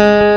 you